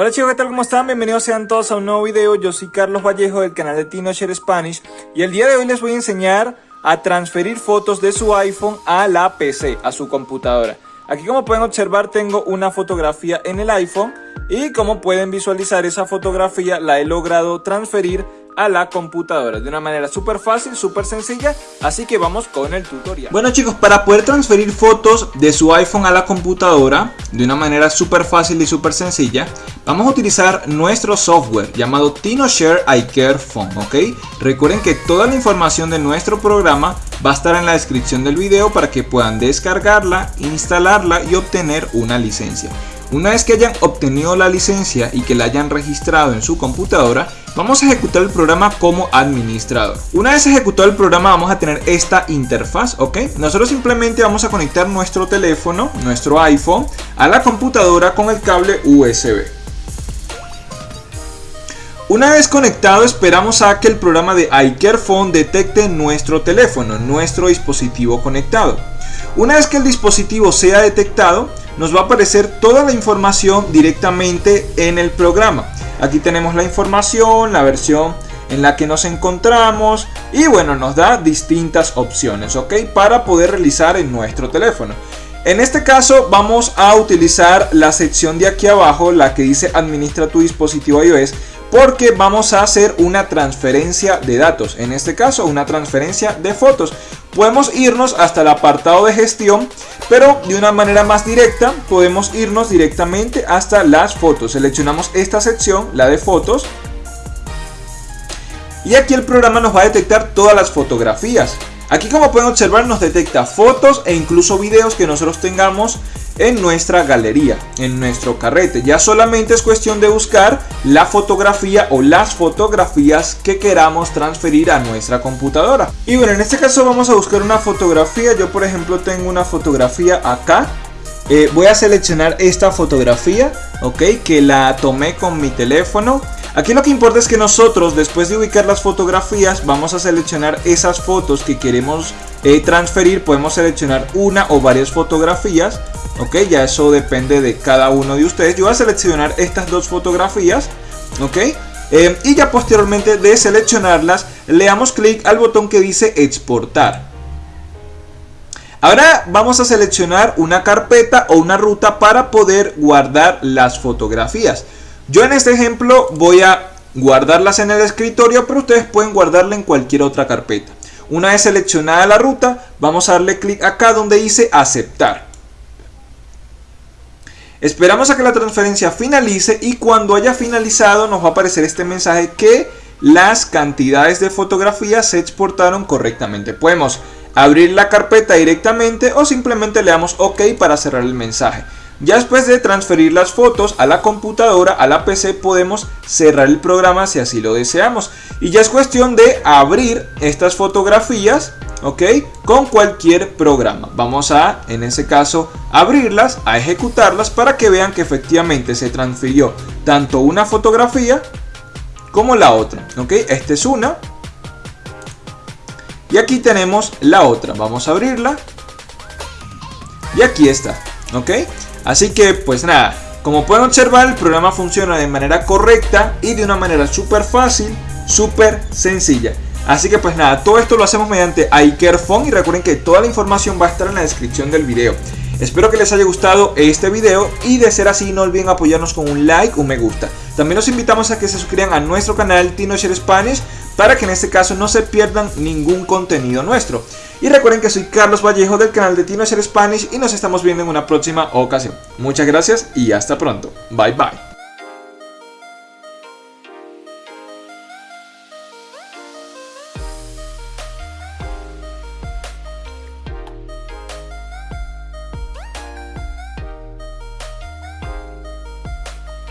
Hola chicos, ¿qué tal? ¿Cómo están? Bienvenidos sean todos a un nuevo video. Yo soy Carlos Vallejo del canal de TinoShare Spanish y el día de hoy les voy a enseñar a transferir fotos de su iPhone a la PC, a su computadora. Aquí como pueden observar tengo una fotografía en el iPhone y como pueden visualizar esa fotografía la he logrado transferir a la computadora de una manera súper fácil, súper sencilla, así que vamos con el tutorial. Bueno chicos, para poder transferir fotos de su iPhone a la computadora de una manera súper fácil y súper sencilla, vamos a utilizar nuestro software llamado TinoShare iCare Phone, ¿ok? Recuerden que toda la información de nuestro programa va a estar en la descripción del video para que puedan descargarla, instalarla y obtener una licencia. Una vez que hayan obtenido la licencia y que la hayan registrado en su computadora, vamos a ejecutar el programa como administrador. Una vez ejecutado el programa vamos a tener esta interfaz, ¿ok? Nosotros simplemente vamos a conectar nuestro teléfono, nuestro iPhone, a la computadora con el cable USB. Una vez conectado esperamos a que el programa de iCare Phone detecte nuestro teléfono, nuestro dispositivo conectado. Una vez que el dispositivo sea detectado, nos va a aparecer toda la información directamente en el programa. Aquí tenemos la información, la versión en la que nos encontramos y bueno, nos da distintas opciones, ¿ok? Para poder realizar en nuestro teléfono. En este caso vamos a utilizar la sección de aquí abajo, la que dice administra tu dispositivo iOS, porque vamos a hacer una transferencia de datos, en este caso una transferencia de fotos. Podemos irnos hasta el apartado de gestión, pero de una manera más directa podemos irnos directamente hasta las fotos. Seleccionamos esta sección, la de fotos, y aquí el programa nos va a detectar todas las fotografías. Aquí como pueden observar nos detecta fotos e incluso videos que nosotros tengamos en nuestra galería, en nuestro carrete. Ya solamente es cuestión de buscar la fotografía o las fotografías que queramos transferir a nuestra computadora. Y bueno, en este caso vamos a buscar una fotografía. Yo por ejemplo tengo una fotografía acá. Eh, voy a seleccionar esta fotografía, ok, que la tomé con mi teléfono. Aquí lo que importa es que nosotros después de ubicar las fotografías vamos a seleccionar esas fotos que queremos eh, transferir. Podemos seleccionar una o varias fotografías ok ya eso depende de cada uno de ustedes. Yo voy a seleccionar estas dos fotografías ok eh, y ya posteriormente de seleccionarlas le damos clic al botón que dice exportar. Ahora vamos a seleccionar una carpeta o una ruta para poder guardar las fotografías yo en este ejemplo voy a guardarlas en el escritorio pero ustedes pueden guardarla en cualquier otra carpeta una vez seleccionada la ruta vamos a darle clic acá donde dice aceptar Esperamos a que la transferencia finalice y cuando haya finalizado nos va a aparecer este mensaje que las cantidades de fotografías se exportaron correctamente. Podemos abrir la carpeta directamente o simplemente le damos OK para cerrar el mensaje. Ya después de transferir las fotos a la computadora, a la PC, podemos cerrar el programa si así lo deseamos. Y ya es cuestión de abrir estas fotografías ok con cualquier programa. Vamos a en ese caso abrirlas a ejecutarlas para que vean que efectivamente se transfirió tanto una fotografía como la otra ok esta es una. Y aquí tenemos la otra. Vamos a abrirla. Y aquí está ok así que pues nada como pueden observar el programa funciona de manera correcta y de una manera súper fácil súper sencilla Así que pues nada, todo esto lo hacemos mediante iCareFone y recuerden que toda la información va a estar en la descripción del video. Espero que les haya gustado este video y de ser así no olviden apoyarnos con un like, un me gusta. También los invitamos a que se suscriban a nuestro canal TinoShare Spanish para que en este caso no se pierdan ningún contenido nuestro. Y recuerden que soy Carlos Vallejo del canal de TinoShare Spanish y nos estamos viendo en una próxima ocasión. Muchas gracias y hasta pronto. Bye bye.